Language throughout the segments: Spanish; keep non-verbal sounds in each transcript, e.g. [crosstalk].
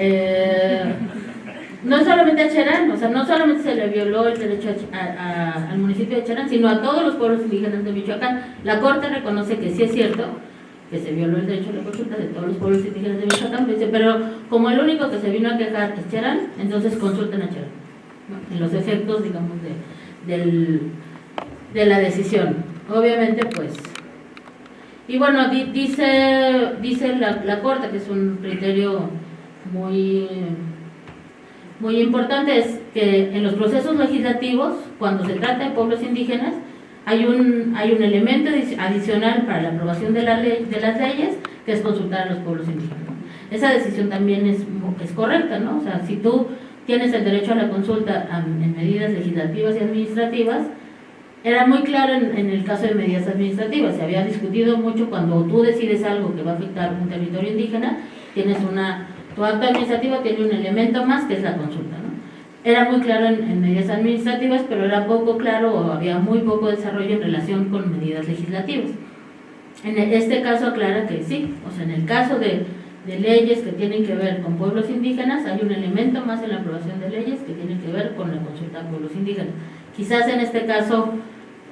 Eh, no solamente a Cherán, o sea, no solamente se le violó el derecho al municipio de Cherán, sino a todos los pueblos indígenas de Michoacán. La Corte reconoce que sí es cierto que se violó el derecho a la consulta de todos los pueblos indígenas de Michoacán, pero como el único que se vino a quejar es Cherán, entonces consulten a Cherán, en los efectos, digamos, de, de la decisión. Obviamente, pues... Y bueno, dice, dice la Corte, que es un criterio muy muy importante es que en los procesos legislativos, cuando se trata de pueblos indígenas, hay un, hay un elemento adicional para la aprobación de, la ley, de las leyes, que es consultar a los pueblos indígenas. Esa decisión también es, es correcta, ¿no? O sea, si tú tienes el derecho a la consulta en medidas legislativas y administrativas, era muy claro en, en, el caso de medidas administrativas, se había discutido mucho cuando tú decides algo que va a afectar un territorio indígena, tienes una tu acto administrativo tiene un elemento más que es la consulta. ¿no? Era muy claro en, medidas administrativas, pero era poco claro o había muy poco desarrollo en relación con medidas legislativas. En este caso aclara que sí, o sea, en el caso de, leyes que tienen que ver con pueblos indígenas, hay un elemento más en la aprobación de leyes que tienen que ver con la consulta a pueblos indígenas. Quizás en este caso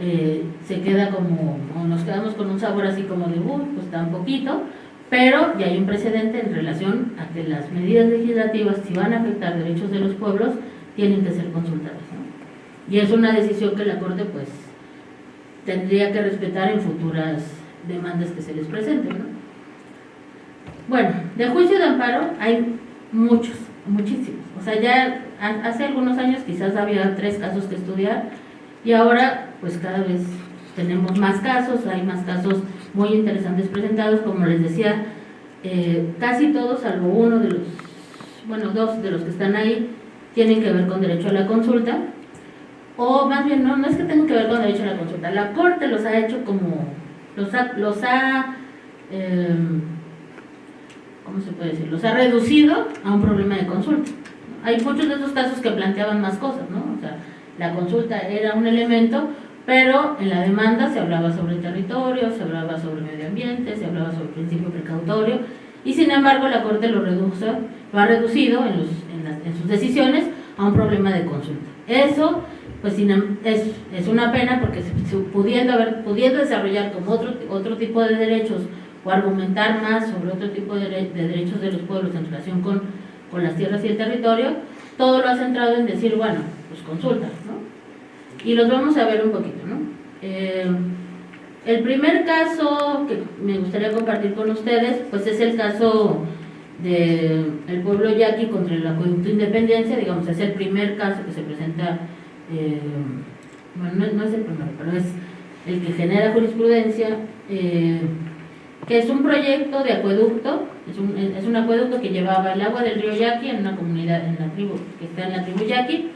eh, se queda como, nos quedamos con un sabor así como de, uy, pues tan poquito, pero ya hay un precedente en relación a que las medidas legislativas, si van a afectar derechos de los pueblos, tienen que ser consultadas. Y es una decisión que la Corte pues tendría que respetar en futuras demandas que se les presenten. ¿no? Bueno, de juicio de amparo hay muchos, muchísimos. O sea, ya hace algunos años quizás había tres casos que estudiar y ahora pues cada vez tenemos más casos, hay más casos muy interesantes presentados, como les decía, eh, casi todos, salvo uno de los, bueno, dos de los que están ahí, tienen que ver con derecho a la consulta, o más bien, no, no es que tengan que ver con derecho a la consulta, la Corte los ha hecho como, los ha, los ha em, ¿cómo se puede decir? Los ha reducido a un problema de consulta. Hay muchos de esos casos que planteaban más cosas, ¿no? O sea, la consulta era un elemento, pero en la demanda se hablaba sobre territorio, se hablaba sobre medio ambiente, se hablaba sobre principio precautorio, y sin embargo la Corte lo, reduce, lo ha reducido en, sus decisiones a un problema de consulta. Eso pues em, es, es una pena porque pudiendo, haber, pudiendo desarrollar como otro, otro tipo de derechos o argumentar más sobre otro tipo de, de derechos de los pueblos en relación con, con las tierras y el territorio, todo lo ha centrado en decir, bueno, pues consulta, ¿no? Y los vamos a ver un poquito, ¿no? Eh, el primer caso que me gustaría compartir con ustedes, pues es el caso del pueblo yaqui contra el acueducto Independencia, digamos, es el primer caso que se presenta, eh, bueno, no, es el primero, pero es el que genera jurisprudencia, eh, que es un proyecto de acueducto, es un, es un acueducto que llevaba el agua del río Yaqui en una comunidad, en la tribu, que está en la tribu Yaqui,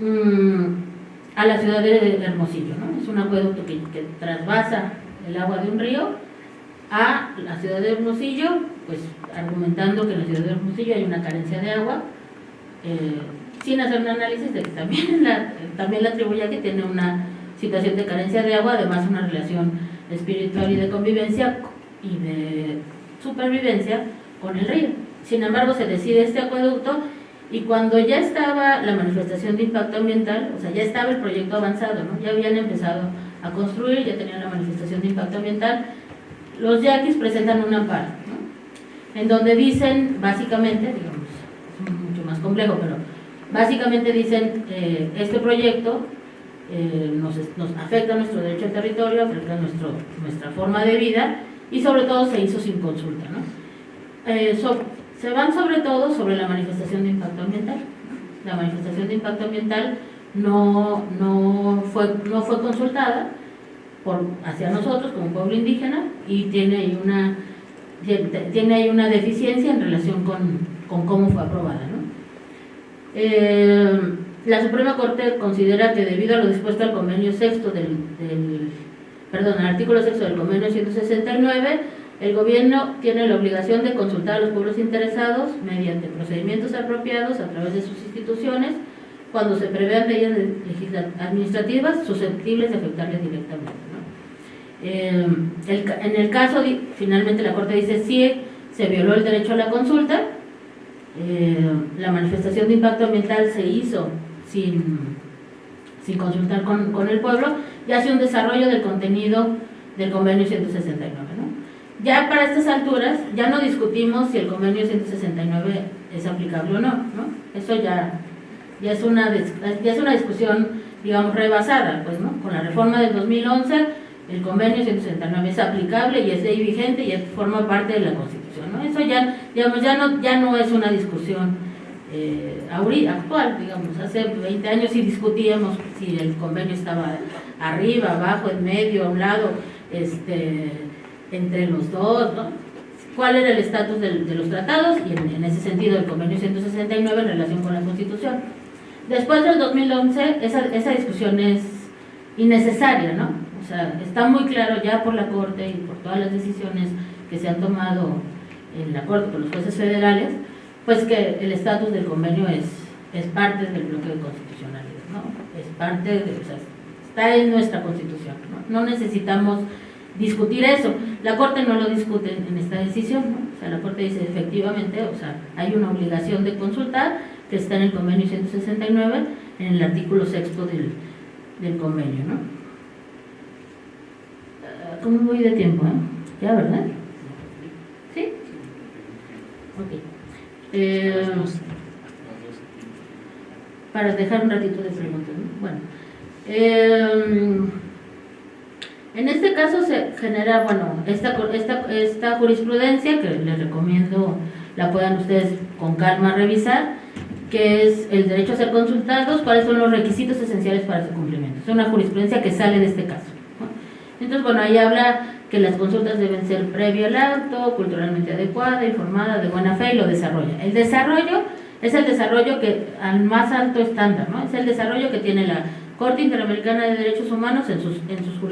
mm, a la ciudad de Hermosillo. ¿no? Es un acueducto que, trasvasa el agua de un río a la ciudad de Hermosillo, pues argumentando que en la ciudad de Hermosillo hay una carencia de agua, eh, sin hacer un análisis de que también [laughs] la, también la tribu que tiene una situación de carencia de agua, además una relación espiritual y de convivencia y de supervivencia con el río. Sin embargo, se decide este acueducto y cuando ya estaba la manifestación de impacto ambiental, o sea, ya estaba el proyecto avanzado, ¿no? ya habían empezado a construir, ya tenían la manifestación de impacto ambiental, los yaquis presentan un amparo, ¿no? en donde dicen, básicamente, digamos, es mucho más complejo, pero básicamente dicen, eh, este proyecto eh, nos, afecta nuestro derecho al territorio, afecta nuestro, nuestra forma de vida, y sobre todo se hizo sin consulta. ¿no? Eh, se van sobre todo sobre la manifestación de impacto ambiental. La manifestación de impacto ambiental no, no, fue, no fue consultada por, hacia nosotros como pueblo indígena y tiene ahí una, tiene ahí una deficiencia en relación con, con cómo fue aprobada. ¿no? Eh, la Suprema Corte considera que debido a lo dispuesto al convenio sexto del, del perdón, al artículo sexto del convenio 169, el gobierno tiene la obligación de consultar a los pueblos interesados mediante procedimientos apropiados a través de sus instituciones cuando se prevean leyes administrativas susceptibles de afectarles directamente. Eh, en el caso, finalmente la Corte dice si se violó el derecho a la consulta, eh, la manifestación de impacto ambiental se hizo sin, sin consultar con, con, el pueblo y hace un desarrollo del contenido del convenio 169. Ya para estas alturas ya no discutimos si el convenio 169 es aplicable o no, ¿no? eso ya, ya, es una, ya es una discusión digamos rebasada, pues, ¿no? con la reforma del 2011 el convenio 169 es aplicable y es ley vigente y forma parte de la Constitución. ¿no? Eso ya, digamos, ya, no, ya no es una discusión eh, actual, digamos, hace 20 años sí discutíamos si el convenio estaba arriba, abajo, en medio, a un lado, este, entre los dos, ¿no? cuál era el estatus de, los tratados y en, en, ese sentido el convenio 169 en relación con la Constitución. Después del 2011 esa, esa discusión es innecesaria, ¿no? O sea, está muy claro ya por la Corte y por todas las decisiones que se han tomado en la Corte por los jueces federales, pues que el estatus del convenio es, es parte del bloque de constitucionalidad, ¿no? Es parte de, o sea, está en nuestra constitución, ¿no? No necesitamos discutir eso. La Corte no lo discute en esta decisión, ¿no? O sea, la Corte dice efectivamente, o sea, hay una obligación de consultar que está en el convenio 169, en el artículo sexto del, del convenio, ¿no? ¿Cómo voy de tiempo? Eh? ¿Ya, verdad? ¿Sí? Ok. Eh, para dejar un ratito de preguntas. ¿no? Bueno. Eh, en este caso se genera, bueno, esta, esta, esta jurisprudencia que les recomiendo la puedan ustedes con calma revisar, que es el derecho a ser consultados, cuáles son los requisitos esenciales para su cumplimiento. Es una jurisprudencia que sale de este caso. Entonces, bueno, ahí habla que las consultas deben ser previo al acto, culturalmente adecuada, informada, de buena fe y lo desarrolla. El desarrollo es el desarrollo que al más alto estándar, ¿no? Es el desarrollo que tiene la Corte Interamericana de Derechos Humanos en sus en sus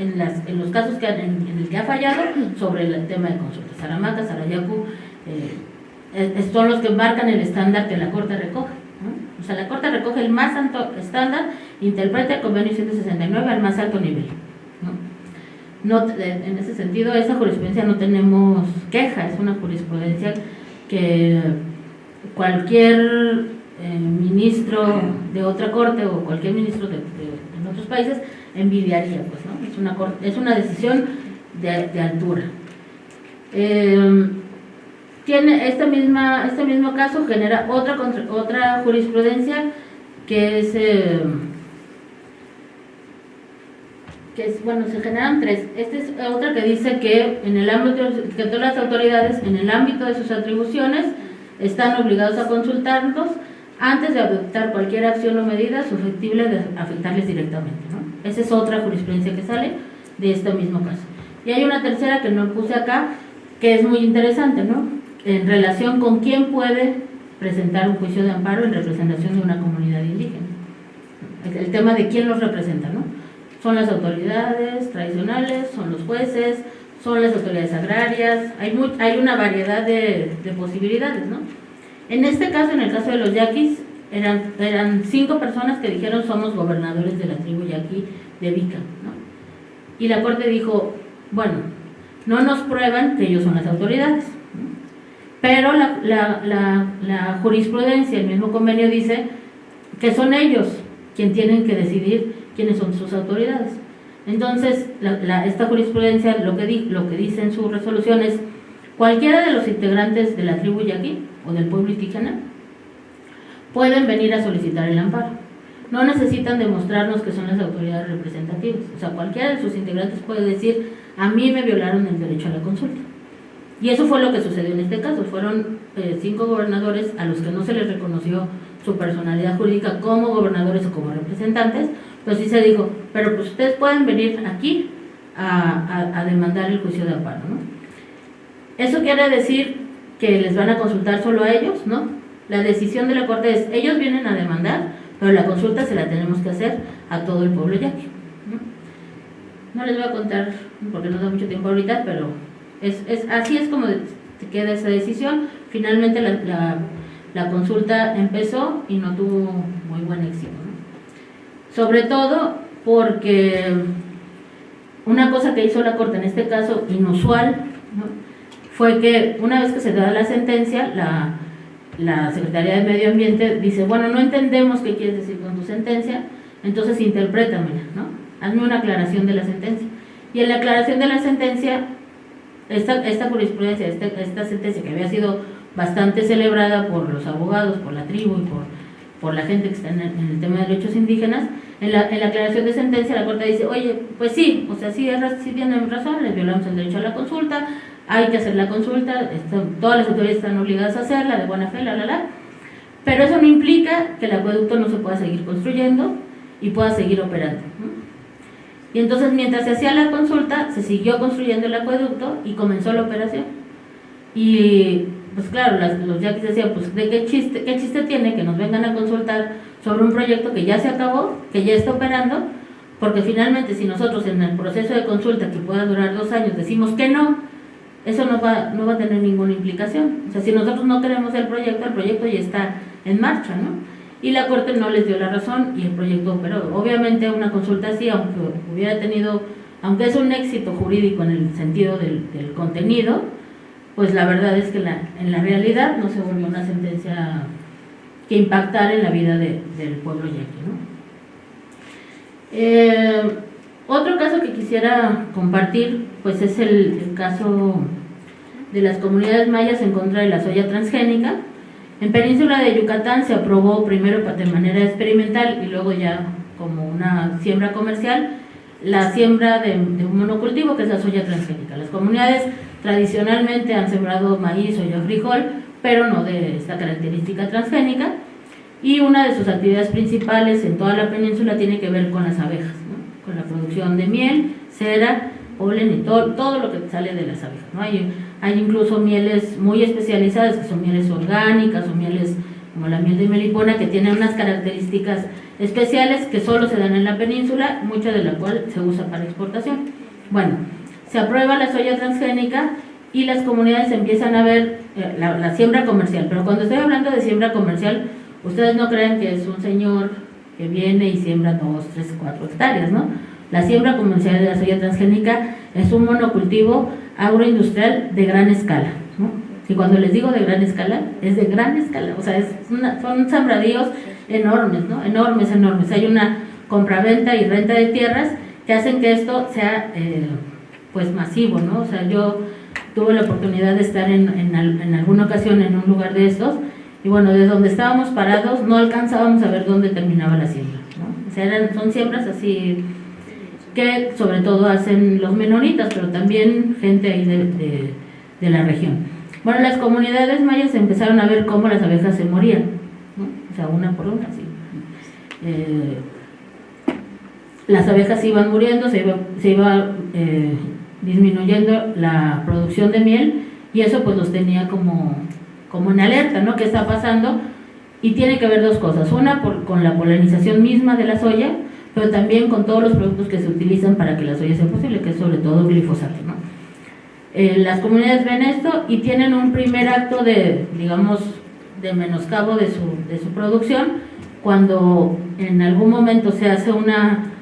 en, las, en los casos que en, el que ha fallado sobre el tema de consultas. Saramaca, Sarayaku, eh, son los que marcan el estándar que la Corte recoge. O sea, la Corte recoge el más alto estándar, interpreta el convenio 169 al más alto nivel. No, en ese sentido, esa jurisprudencia no tenemos queja, es una jurisprudencia que cualquier eh, ministro de otra corte o cualquier ministro de, otros países envidiaría, pues, ¿no? Es una, es una decisión de, altura. Eh, tiene este mismo caso genera otra, otra jurisprudencia que es... Eh, que es, bueno, se generan tres. Esta es otra que dice que en el ámbito, que todas las autoridades, en el ámbito de sus atribuciones, están obligados a consultarlos antes de adoptar cualquier acción o medida susceptible de afectarles directamente. ¿no? Esa es otra jurisprudencia que sale de este mismo caso. Y hay una tercera que no puse acá, que es muy interesante, ¿no? En relación con quién puede presentar un juicio de amparo en representación de una comunidad indígena. El tema de quién los representa, ¿no? Son las autoridades tradicionales, son los jueces, son las autoridades agrarias, hay, hay una variedad de, posibilidades, ¿no? En este caso, en el caso de los yaquis, eran, eran cinco personas que dijeron somos gobernadores de la tribu yaqui de Vica, ¿no? Y la corte dijo, bueno, no nos prueban que ellos son las autoridades, pero la, la, la jurisprudencia, el mismo convenio dice que son ellos quienes tienen que decidir quiénes son sus autoridades. Entonces, esta jurisprudencia lo que, lo que dice en su resolución es cualquiera de los integrantes de la tribu yaqui o del pueblo indígena pueden venir a solicitar el amparo. No necesitan demostrarnos que son las autoridades representativas. O sea, cualquiera de sus integrantes puede decir, a mí me violaron el derecho a la consulta. Y eso fue lo que sucedió en este caso. Fueron eh, cinco gobernadores a los que no se les reconoció su personalidad jurídica como gobernadores o como representantes, pues sí se dijo, pero pues ustedes pueden venir aquí a, demandar el juicio de amparo. Eso quiere decir que les van a consultar solo a ellos, ¿no? La decisión de la Corte es, ellos vienen a demandar, pero la consulta se la tenemos que hacer a todo el pueblo yaqui. ¿no? no les voy a contar, porque no da mucho tiempo ahorita, pero es, es, así es como queda esa decisión. Finalmente la, la, consulta empezó y no tuvo muy buen éxito. Sobre todo porque una cosa que hizo la Corte, en este caso inusual, fue que una vez que se da la sentencia, la, la Secretaría de Medio Ambiente dice, bueno, no entendemos qué quieres decir con tu sentencia, entonces interprétamela, ¿no? Hazme una aclaración de la sentencia. Y en la aclaración de la sentencia, esta, esta jurisprudencia, esta, esta sentencia que había sido bastante celebrada por los abogados, por la tribu y por, por la gente que está en el, tema de derechos indígenas, en la, en la, aclaración de sentencia la Corte dice, oye, pues sí, o sea, sí, sí tienen razón, les violamos el derecho a la consulta, hay que hacer la consulta, todas las autoridades están obligadas a hacerla, de buena fe, la, la, la, pero eso no implica que el acueducto no se pueda seguir construyendo y pueda seguir operando. Y entonces mientras se hacía la consulta, se siguió construyendo el acueducto y comenzó la operación. Y pues claro, los yaquis decían, pues ¿de qué chiste, qué chiste tiene que nos vengan a consultar sobre un proyecto que ya se acabó, que ya está operando? Porque finalmente si nosotros en el proceso de consulta que pueda durar dos años decimos que no, eso no va, no va a tener ninguna implicación. O sea, si nosotros no queremos el proyecto, el proyecto ya está en marcha, ¿no? y la Corte no les dio la razón y el proyecto operó. Obviamente una consulta así, aunque hubiera tenido, aunque es un éxito jurídico en el sentido del, contenido, pues la verdad es que en la realidad no se volvió una sentencia que impactara en la vida del pueblo yaqui. ¿no? Eh, otro caso que quisiera compartir pues es el, caso de las comunidades mayas en contra de la soya transgénica. En Península de Yucatán se aprobó primero de manera experimental y luego ya como una siembra comercial la siembra de, un monocultivo que es la soya transgénica. Las comunidades tradicionalmente han sembrado maíz, soya, frijol, pero no de esta característica transgénica. Y una de sus actividades principales en toda la península tiene que ver con las abejas, con la producción de miel, cera, polen y todo, todo lo que sale de las abejas. ¿no? Hay, hay incluso mieles muy especializadas, que son mieles orgánicas o mieles como la miel de melipona, que tienen unas características especiales que solo se dan en la península, mucha de la cual se usa para exportación. Bueno, se aprueba la soya transgénica y las comunidades empiezan a ver eh, la, siembra comercial. Pero cuando estoy hablando de siembra comercial, ustedes no creen que es un señor que viene y siembra dos, tres, cuatro hectáreas, ¿no? La siembra comercial de la soya transgénica es un monocultivo agroindustrial de gran escala. Y cuando les digo de gran escala, es de gran escala. O sea, es son sembradíos enormes, ¿no? Enormes, enormes. Hay una compraventa y renta de tierras que hacen que esto sea eh, pues masivo, ¿no? O sea, yo tuve la oportunidad de estar en, en, alguna ocasión en un lugar de estos y bueno, desde donde estábamos parados no alcanzábamos a ver dónde terminaba la siembra, ¿no? O sea, eran, son siembras así que sobre todo hacen los menonitas, pero también gente ahí de, de, la región. Bueno, las comunidades mayas empezaron a ver cómo las abejas se morían, o sea, una por una, sí. Eh, las abejas iban muriendo, se iba, se iba eh, disminuyendo la producción de miel y eso pues los tenía como, como en alerta, ¿no? ¿Qué está pasando? Y tiene que ver dos cosas, una con la polinización misma de la soya, pero también con todos los productos que se utilizan para que la soya sea posible, que es sobre todo glifosato. ¿no? Eh, las comunidades ven esto y tienen un primer acto de, digamos, de menoscabo de su, de su producción cuando en algún momento se hace una,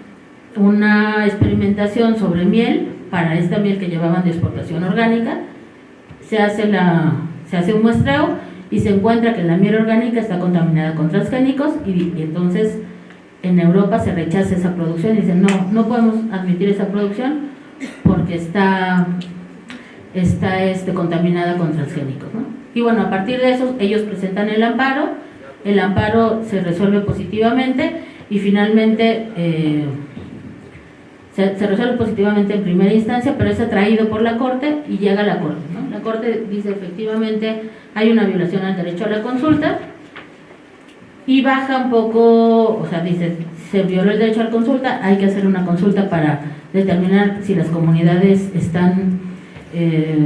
una experimentación sobre miel, para esta miel que llevaban de exportación orgánica, se hace, la, se hace un muestreo y se encuentra que la miel orgánica está contaminada con transgénicos y, entonces en Europa se rechaza esa producción y dicen, no, no podemos admitir esa producción porque está, está este, contaminada con transgénicos. Y bueno, a partir de eso ellos presentan el amparo, el amparo se resuelve positivamente y finalmente eh, se, resuelve positivamente en primera instancia, pero es atraído por la Corte y llega a la Corte. La Corte dice efectivamente hay una violación al derecho a la consulta, y baja un poco, o sea, dice, se violó el derecho a la consulta, hay que hacer una consulta para determinar si las comunidades están eh,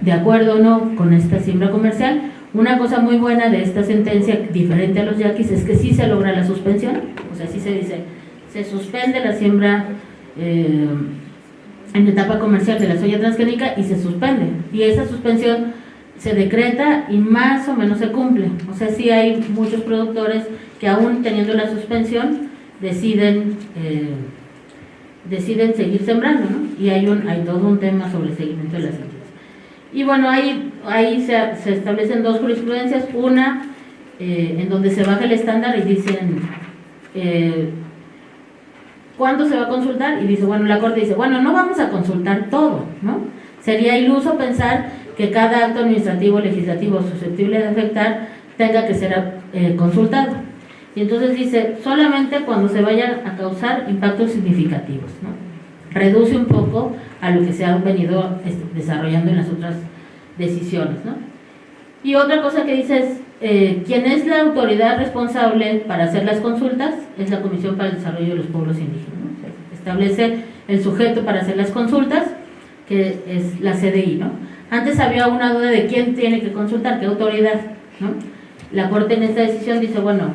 de acuerdo o no con esta siembra comercial. Una cosa muy buena de esta sentencia, diferente a los yaquis, es que sí se logra la suspensión, o sea, sí se dice, se suspende la siembra eh, en etapa comercial de la soya transgénica y se suspende. Y esa suspensión se decreta y más o menos se cumple. O sea, sí hay muchos productores que aún teniendo la suspensión deciden eh, deciden seguir sembrando, ¿no? Y hay, un, hay todo un tema sobre el seguimiento de las semillas. Y bueno, ahí, ahí se, se establecen dos jurisprudencias, una eh, en donde se baja el estándar y dicen eh, cuándo se va a consultar y dice, bueno, la Corte dice, bueno, no vamos a consultar todo, ¿no? Sería iluso pensar que cada acto administrativo legislativo susceptible de afectar tenga que ser eh, consultado. Y entonces dice, solamente cuando se vayan a causar impactos significativos, ¿no? Reduce un poco a lo que se ha venido este, desarrollando en las otras decisiones, ¿no? Y otra cosa que dice es, eh, quien es la autoridad responsable para hacer las consultas es la Comisión para el Desarrollo de los Pueblos Indígenas. establece el sujeto para hacer las consultas, que es la CDI. ¿no? Antes había una duda de quién tiene que consultar, qué autoridad. ¿no? La Corte en esta decisión dice, bueno,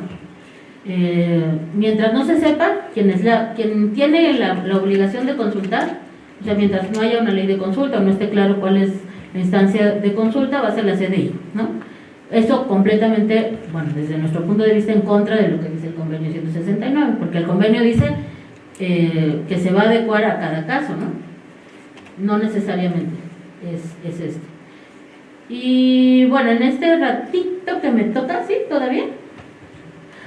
eh, mientras no se sepa quién, quien tiene la, la, obligación de consultar, o sea, mientras no haya una ley de consulta o no esté claro cuál es la instancia de consulta, va a ser la CDI. ¿no? Eso completamente, bueno, desde nuestro punto de vista en contra de lo que dice el convenio 169, porque el convenio dice eh, que se va a adecuar a cada caso, ¿no? No necesariamente es, es esto. Y bueno, en este ratito que me toca, ¿sí? ¿Todavía?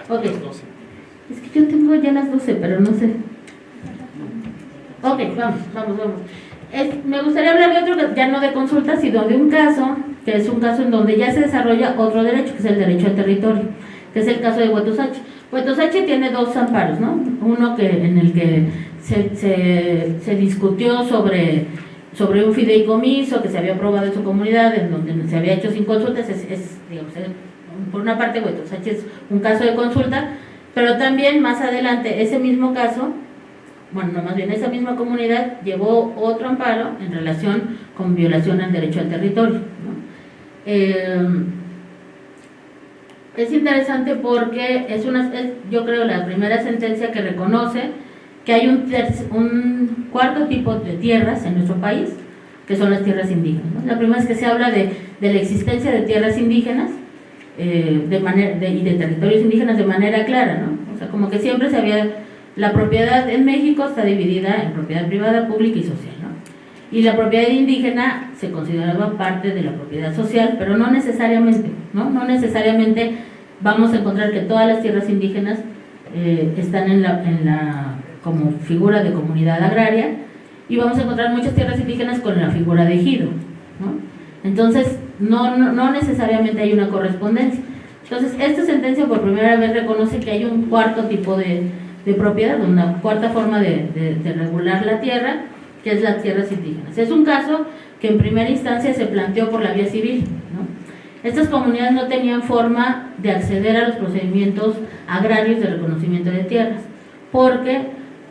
Ok. Es que yo tengo ya las 12, pero no sé. Ok, vamos, vamos, vamos. me gustaría hablar de otro, ya no de consulta, sino de un caso que es un caso en donde ya se desarrolla otro derecho, que es el derecho al territorio, que es el caso de Huetusache. Huetusache tiene dos amparos, ¿no? Uno que, en el que se, se, discutió sobre, sobre un fideicomiso que se había aprobado en su comunidad, en donde se había hecho sin consultas, es, es digamos, por una parte Huetusache es un caso de consulta, pero también más adelante ese mismo caso bueno, no más bien esa misma comunidad llevó otro amparo en relación con violación al derecho al territorio. Eh, es interesante porque es una, yo creo, la primera sentencia que reconoce que hay un, un cuarto tipo de tierras en nuestro país, que son las tierras indígenas. La primera es que se habla de, la existencia de tierras indígenas eh, y de territorios indígenas de manera clara, ¿no? O sea, como que siempre se había... La propiedad en México está dividida en propiedad privada, pública y social y la propiedad indígena se consideraba parte de la propiedad social, pero no necesariamente, ¿no? No necesariamente vamos a encontrar que todas las tierras indígenas eh, están en la, en la, como figura de comunidad agraria y vamos a encontrar muchas tierras indígenas con la figura de ejido, ¿no? Entonces, no, no, necesariamente hay una correspondencia. Entonces, esta sentencia por primera vez reconoce que hay un cuarto tipo de, de propiedad, una cuarta forma de, de regular la tierra, que es las tierras indígenas. Es un caso que en primera instancia se planteó por la vía civil. Estas comunidades no tenían forma de acceder a los procedimientos agrarios de reconocimiento de tierras, porque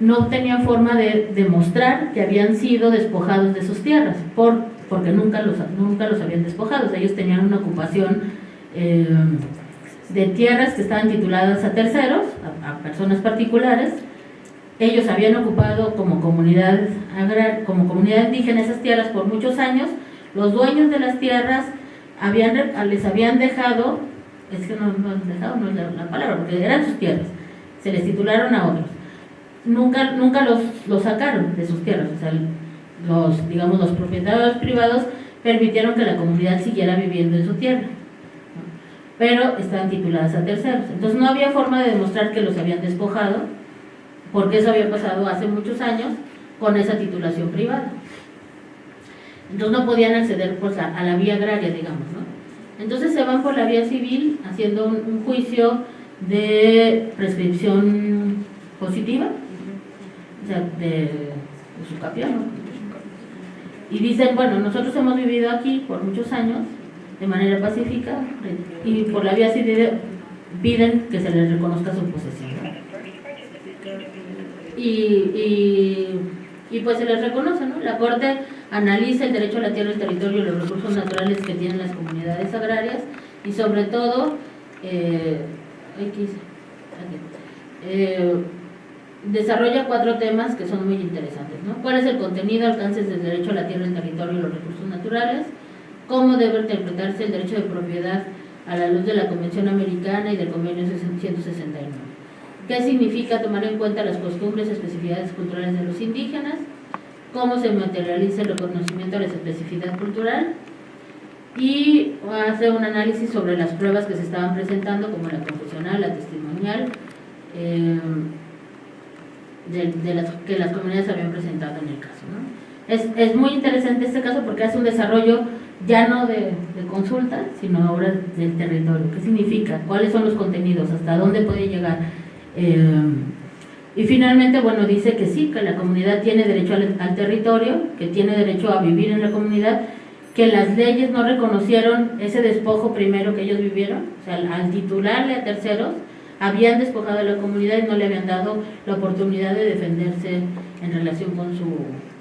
no tenían forma de demostrar que habían sido despojados de sus tierras, por, porque nunca los, nunca los habían despojado. Ellos tenían una ocupación eh, de tierras que estaban tituladas a terceros, a personas particulares, ellos habían ocupado como comunidad, como comunidad indígena esas tierras por muchos años. Los dueños de las tierras habían, les habían dejado, es que no, han dejado, no es la, palabra, porque eran sus tierras, se les titularon a otros. Nunca, nunca los, los sacaron de sus tierras, o sea, los, digamos, los propietarios privados permitieron que la comunidad siguiera viviendo en su tierra, pero estaban tituladas a terceros. Entonces no había forma de demostrar que los habían despojado porque eso había pasado hace muchos años con esa titulación privada. Entonces no podían acceder pues, a, la vía agraria, digamos. ¿no? Entonces se van por la vía civil haciendo un, juicio de prescripción positiva, o sea, de, su capiano. Y dicen, bueno, nosotros hemos vivido aquí por muchos años de manera pacífica y por la vía civil piden que se les reconozca su posesión y, y, pues se les reconoce, ¿no? La Corte analiza el derecho a la tierra, el territorio y los recursos naturales que tienen las comunidades agrarias y sobre todo, eh, eh, desarrolla cuatro temas que son muy interesantes, ¿no? ¿Cuál es el contenido, alcances del derecho a la tierra, el territorio y los recursos naturales? ¿Cómo debe interpretarse el derecho de propiedad a la luz de la Convención Americana y del Convenio 169? Qué significa tomar en cuenta las costumbres y especificidades culturales de los indígenas, cómo se materializa el reconocimiento de la especificidad cultural y hace un análisis sobre las pruebas que se estaban presentando, como la confesional, la testimonial, eh, de, las que las comunidades habían presentado en el caso. Es, es, muy interesante este caso porque hace un desarrollo ya no de, consulta, sino ahora del territorio. ¿Qué significa? ¿Cuáles son los contenidos? ¿Hasta dónde puede llegar? Eh, y finalmente, bueno, dice que sí, que la comunidad tiene derecho al, territorio, que tiene derecho a vivir en la comunidad, que las leyes no reconocieron ese despojo primero que ellos vivieron, o sea, al, titularle a terceros, habían despojado a la comunidad y no le habían dado la oportunidad de defenderse en relación con, su,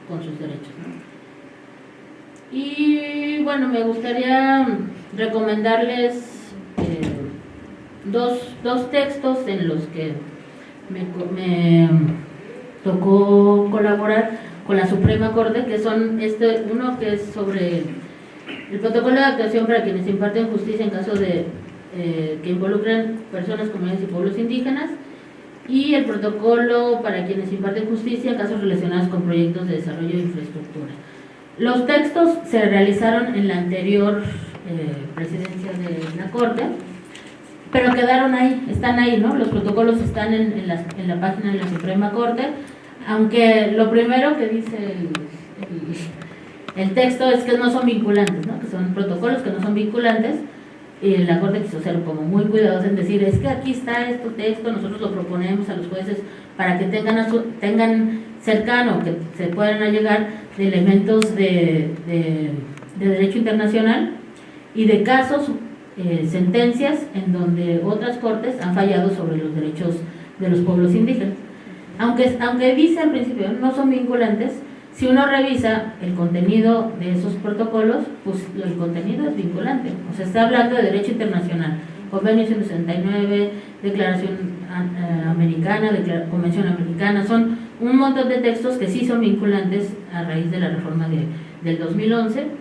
con sus derechos. Y bueno, me gustaría recomendarles dos, dos textos en los que me, tocó colaborar con la Suprema Corte, que son este uno que es sobre el protocolo de actuación para quienes imparten justicia en caso de eh, que involucren personas, comunidades y pueblos indígenas, y el protocolo para quienes imparten justicia en casos relacionados con proyectos de desarrollo de infraestructura. Los textos se realizaron en la anterior eh, presidencia de la Corte, pero quedaron ahí, están ahí, ¿no? Los protocolos están en, en, la, en la, página de la Suprema Corte, aunque lo primero que dice el, texto es que no son vinculantes, ¿no? Que son protocolos que no son vinculantes, y la Corte quiso ser como muy cuidadosa en decir, es que aquí está este texto, nosotros lo proponemos a los jueces para que tengan, tengan cercano, que se puedan allegar de elementos de, de, de derecho internacional y de casos eh, sentencias en donde otras cortes han fallado sobre los derechos de los pueblos indígenas. Aunque, aunque dice al principio no son vinculantes, si uno revisa el contenido de esos protocolos, pues el contenido es vinculante. O sea, está hablando de derecho internacional. Convenio 169, Declaración eh, Americana, Convención Americana, son un montón de textos que sí son vinculantes a raíz de la reforma de, del 2011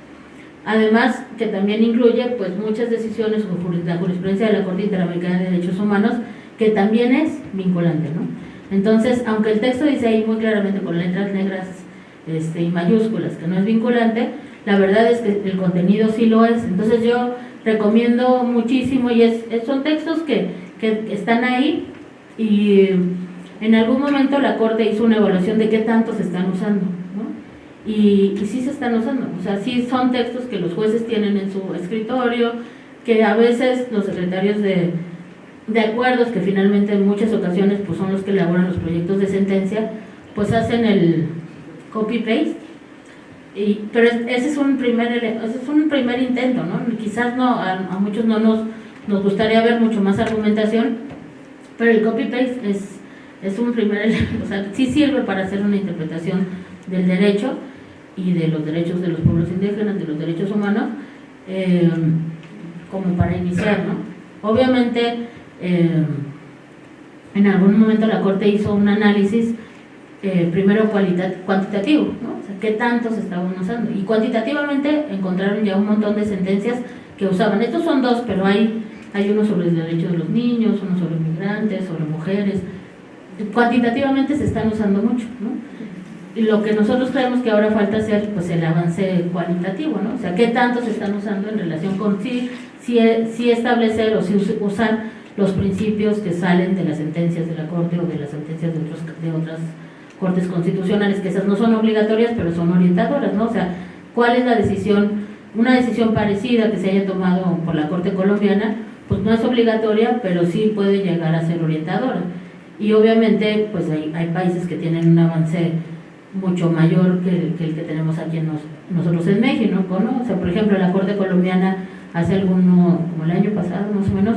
Además, que también incluye pues muchas decisiones o la jurisprudencia de la Corte Interamericana de Derechos Humanos, que también es vinculante, ¿no? Entonces, aunque el texto dice ahí muy claramente con letras negras este, y mayúsculas que no es vinculante, la verdad es que el contenido sí lo es. Entonces yo recomiendo muchísimo y es, son textos que, que están ahí y en algún momento la Corte hizo una evaluación de qué tanto se están usando y, y sí se están usando, o sea, sí son textos que los jueces tienen en su escritorio, que a veces los secretarios de, de acuerdos, que finalmente en muchas ocasiones pues son los que elaboran los proyectos de sentencia, pues hacen el copy-paste, y, pero ese es un primer ese es un primer intento, ¿no? Quizás no, a, a muchos no nos, nos gustaría ver mucho más argumentación, pero el copy-paste es, es un primer [laughs] o sea, sí sirve para hacer una interpretación del derecho, y de los derechos de los pueblos indígenas, de los derechos humanos, eh, como para iniciar, ¿no? Obviamente, eh, en algún momento la Corte hizo un análisis eh, primero cuantitativo, ¿no? O sea, qué tanto se estaban usando. Y cuantitativamente encontraron ya un montón de sentencias que usaban. Estos son dos, pero hay, hay uno sobre el derecho de los niños, uno sobre migrantes, sobre mujeres. Cuantitativamente se están usando mucho, ¿no? Lo que nosotros creemos que ahora falta hacer pues el avance cualitativo, ¿no? O sea, qué tanto se están usando en relación con si, si, establecer o si usar los principios que salen de las sentencias de la Corte o de las sentencias de, otros, de otras cortes constitucionales, que esas no son obligatorias, pero son orientadoras, ¿no? O sea, ¿cuál es la decisión, una decisión parecida que se haya tomado por la Corte colombiana, pues no es obligatoria, pero sí puede llegar a ser orientadora. Y obviamente, pues hay, hay países que tienen un avance mucho mayor que, el que tenemos aquí en nosotros en México, ¿no? O sea, por ejemplo, la Corte Colombiana hace alguno, como el año pasado más o menos,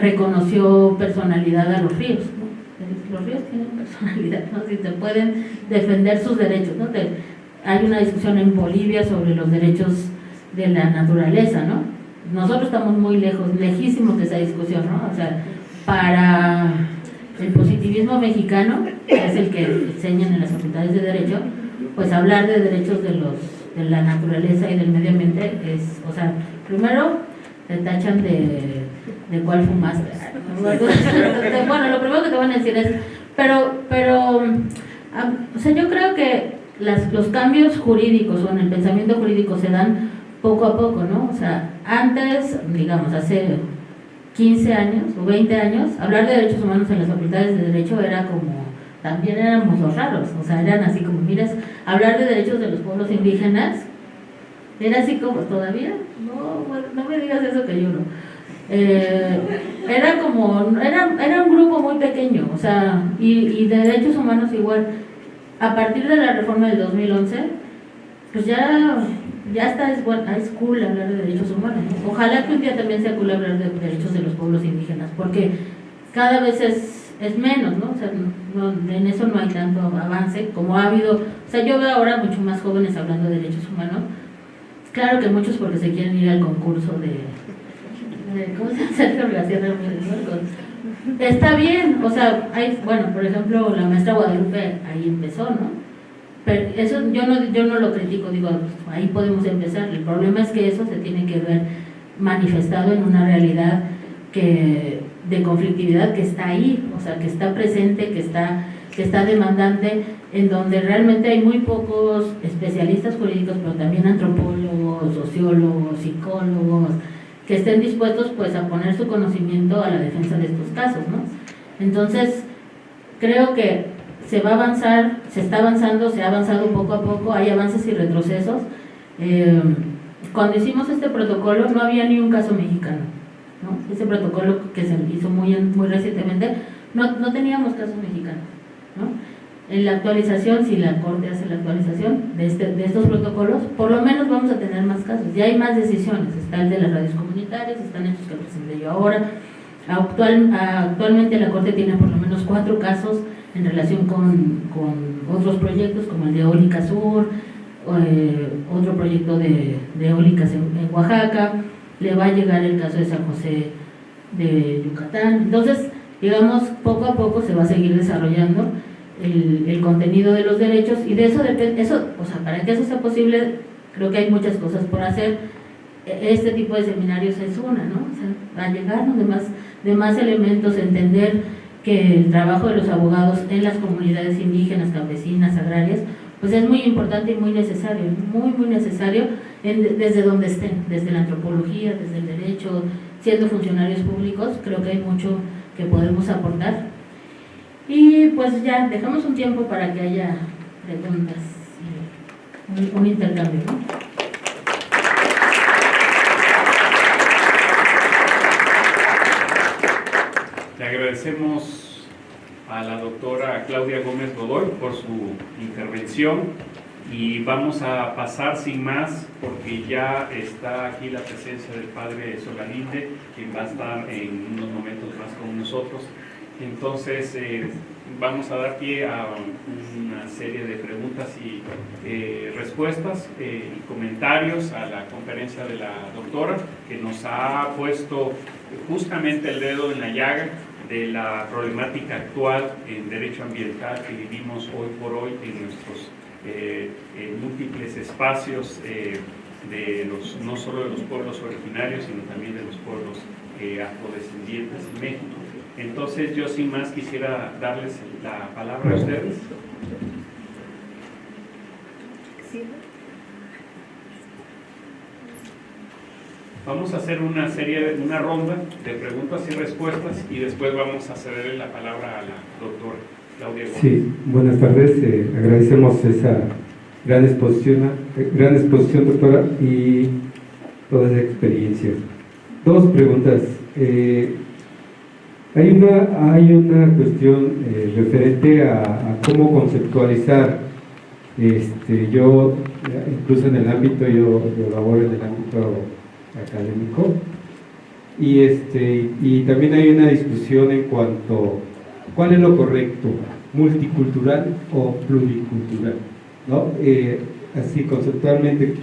reconoció personalidad a los ríos, ¿no? Los ríos tienen [laughs] personalidad, ¿no? Si te pueden defender sus derechos, ¿no? hay una discusión en Bolivia sobre los derechos de la naturaleza, ¿no? Nosotros estamos muy lejos, lejísimos de esa discusión, ¿no? O sea, para el positivismo mexicano, que es el que enseñan en las facultades de Derecho, pues hablar de derechos de, los, de la naturaleza y del medio ambiente es, o sea, primero te tachan de, de cuál fumaste. [laughs] bueno, lo primero que te van a decir es, pero, pero, o sea, yo creo que las, los cambios jurídicos o en el pensamiento jurídico se dan poco a poco, ¿no? O sea, antes, digamos, hace 15 años o 20 años, hablar de derechos humanos en las facultades de Derecho era como, también éramos los raros, o sea, eran así como, miras, hablar de derechos de los pueblos indígenas, era así como, todavía, no, no me digas eso que yo no. Eh, era como, era, era un grupo muy pequeño, o sea, y, y de derechos humanos igual. A partir de la reforma del 2011, pues ya ya está, es, bueno, es cool hablar de derechos humanos. Ojalá que un día también sea cool hablar de derechos de los pueblos indígenas, porque cada vez es, es menos, ¿no? O sea, en eso no hay tanto avance como ha habido. O sea, yo veo ahora mucho más jóvenes hablando de derechos humanos. Claro que muchos porque se quieren ir al concurso de. de ¿Cómo se [laughs] García Está bien, o sea, hay, bueno, por ejemplo, la maestra Guadalupe ahí empezó, ¿no? Pero eso yo no, yo no lo critico, digo, ahí podemos empezar. El problema es que eso se tiene que ver manifestado en una realidad que, de conflictividad que está ahí, o sea, que está presente, que está, que está demandante, en donde realmente hay muy pocos especialistas jurídicos, pero también antropólogos, sociólogos, psicólogos, que estén dispuestos pues a poner su conocimiento a la defensa de estos casos, ¿no? Entonces, creo que se va a avanzar, se está avanzando, se ha avanzado poco a poco, hay avances y retrocesos. Eh, cuando hicimos este protocolo no había ni un caso mexicano. ¿no? Ese protocolo que se hizo muy, muy recientemente, no, no teníamos casos mexicanos. ¿no? En la actualización, si la Corte hace la actualización de, este, de estos protocolos, por lo menos vamos a tener más casos. Ya hay más decisiones. Está el de las radios comunitarias, están estos que presenté yo ahora. Actual, actualmente la Corte tiene por lo menos cuatro casos en relación con, con otros proyectos como el de Eólica Sur, eh, otro proyecto de, de eólicas en, Oaxaca, le va a llegar el caso de San José de Yucatán. Entonces, digamos, poco a poco se va a seguir desarrollando el, el contenido de los derechos y de eso depende, eso, o sea, para que eso sea posible, creo que hay muchas cosas por hacer. E, este tipo de seminarios es una, ¿no? O sea, a llegarnos de más, de más elementos, entender que el trabajo de los abogados en las comunidades indígenas, campesinas, agrarias, pues es muy importante y muy necesario, muy, muy necesario desde donde estén, desde la antropología, desde el derecho, siendo funcionarios públicos, creo que hay mucho que podemos aportar. Y pues ya, dejamos un tiempo para que haya preguntas y un, intercambio. Le agradecemos a la doctora Claudia Gómez Godoy por su intervención y vamos a pasar sin más porque ya está aquí la presencia del padre Solalinde, quien va a estar en unos momentos más con nosotros. Entonces, eh, vamos a dar pie a una serie de preguntas y eh, respuestas eh, y comentarios a la conferencia de la doctora, que nos ha puesto justamente el dedo en la llaga de la problemática actual en derecho ambiental que vivimos hoy por hoy en nuestros eh, múltiples espacios de los, no solo de los pueblos originarios, sino también de los pueblos afrodescendientes en México. Entonces yo sin más quisiera darles la palabra a ustedes. Vamos a hacer una serie, una ronda de preguntas y respuestas y después vamos a cederle la palabra a la doctora Claudia Gómez. Sí, buenas tardes. Eh, agradecemos esa gran exposición, eh, gran exposición, doctora, y toda esa experiencia. Dos preguntas. Eh, hay una, hay una cuestión eh, referente a, cómo conceptualizar. Este, yo, incluso en el ámbito, yo, laboro en el ámbito académico, y, este, y también hay una discusión en cuanto cuál es lo correcto, multicultural o pluricultural. ¿no? Eh, así conceptualmente,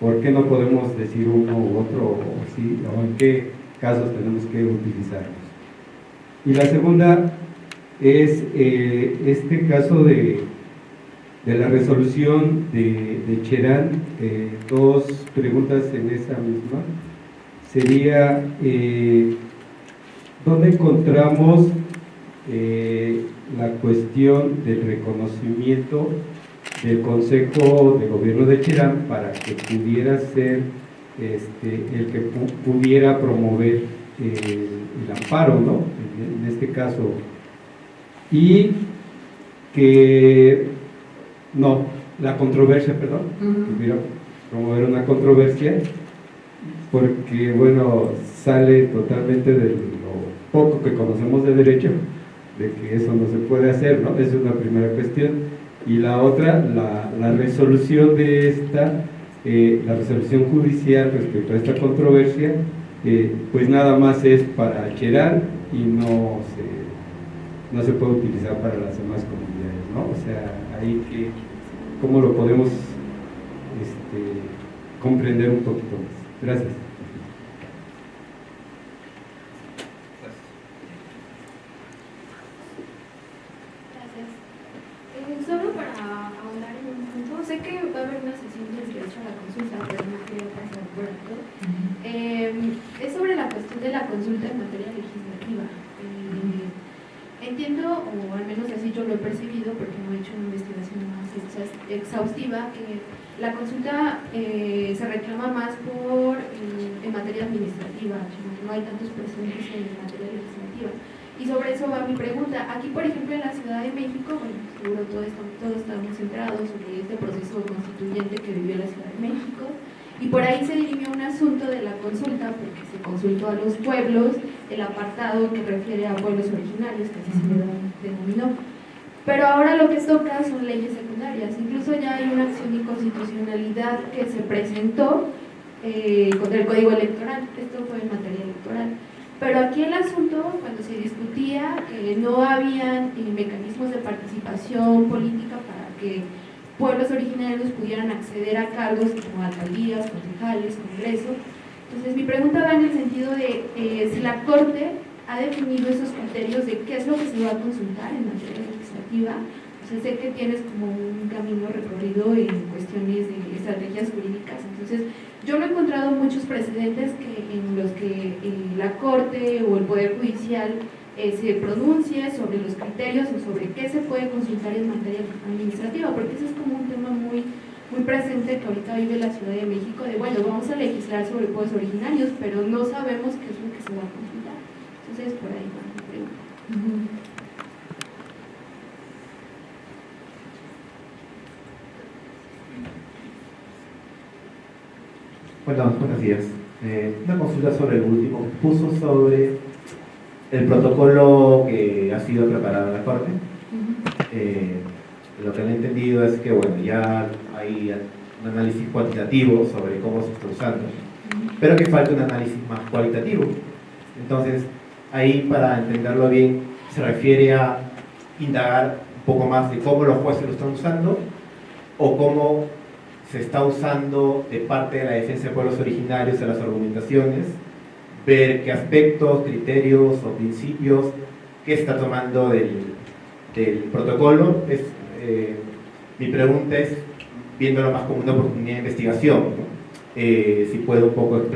¿por qué no podemos decir uno u otro o, o en qué casos tenemos que utilizarlos? Y la segunda es eh, este caso de, de, la resolución de, de Cherán, eh, dos preguntas en esa misma. Sería, eh, ¿dónde encontramos la cuestión del reconocimiento del Consejo de Gobierno de Cherán para que pudiera ser este, el que pu- pudiera promover eh, el amparo, ¿no? En, en este caso. Y que, no, la controversia, perdón, Ujú. pudiera promover una controversia, porque, bueno, sale totalmente de lo poco que conocemos de derecho, de que eso no se puede hacer, ¿no? Esa es una primera cuestión. Y la otra, la, la resolución de esta, eh, la resolución judicial respecto a esta controversia, pues nada más es para Cherán y no se, no se puede utilizar para las demás comunidades, ¿no? O sea, ahí que, ¿cómo lo podemos este, comprender un poquito más? Gracias. Eh, solo para ahondar en un punto, sé que va a haber una sesión del derecho a la consulta, pero no quiero pasar por alto. Eh, es sobre la cuestión de la consulta en materia legislativa. Eh, entiendo, o al menos así yo lo he percibido, porque no he hecho una investigación más exhaustiva, la consulta eh, se reclama más por eh, en materia administrativa, no, hay tantos presentes en materia legislativa. Y sobre eso va mi pregunta. Aquí, por ejemplo, en la Ciudad de México, bueno, seguro todos estamos, todos estamos enterados sobre este proceso constituyente que vivió la Ciudad de México. Y por ahí se dirimió un asunto de la consulta, porque se consultó a los pueblos, el apartado que refiere a pueblos originarios, que así se le denominó. Pero ahora lo que toca son leyes secundarias. Incluso ya hay una acción de inconstitucionalidad que se presentó eh, contra el Código Electoral. Esto fue en materia electoral. Pero aquí el asunto, cuando se discutía no habían eh, mecanismos de participación política para que pueblos originarios pudieran acceder a cargos como alcaldías, concejales, congreso. Entonces mi pregunta va en el sentido de eh, si la Corte ha definido esos criterios de qué es lo que se va a consultar en materia legislativa. O sea, sé que tienes como un camino recorrido en cuestiones de estrategias jurídicas. Entonces, yo no he encontrado muchos precedentes que, en los que eh, la Corte o el Poder Judicial eh, se pronuncie sobre los criterios o sobre qué se puede consultar en materia administrativa, porque ese es como un tema muy, muy presente que ahorita vive la Ciudad de México, de bueno, vamos a legislar sobre pueblos originarios, pero no sabemos qué es lo que se va a consultar. Entonces, por ahí va mi pregunta. Bueno, buenos días. Eh, una consulta sobre el último puso sobre el protocolo que ha sido preparado en la Corte. Eh, lo que han entendido es que bueno, ya hay un análisis cuantitativo sobre cómo se está usando, pero que falta un análisis más cualitativo. Entonces, ahí para entenderlo bien, se refiere a indagar un poco más de cómo los jueces lo están usando o cómo se está usando de parte de la defensa de pueblos originarios en las argumentaciones, ver qué aspectos, criterios o principios que está tomando del, del protocolo. Eh, mi pregunta es, viéndolo más como una oportunidad de investigación. Eh, si puedo un poco explayar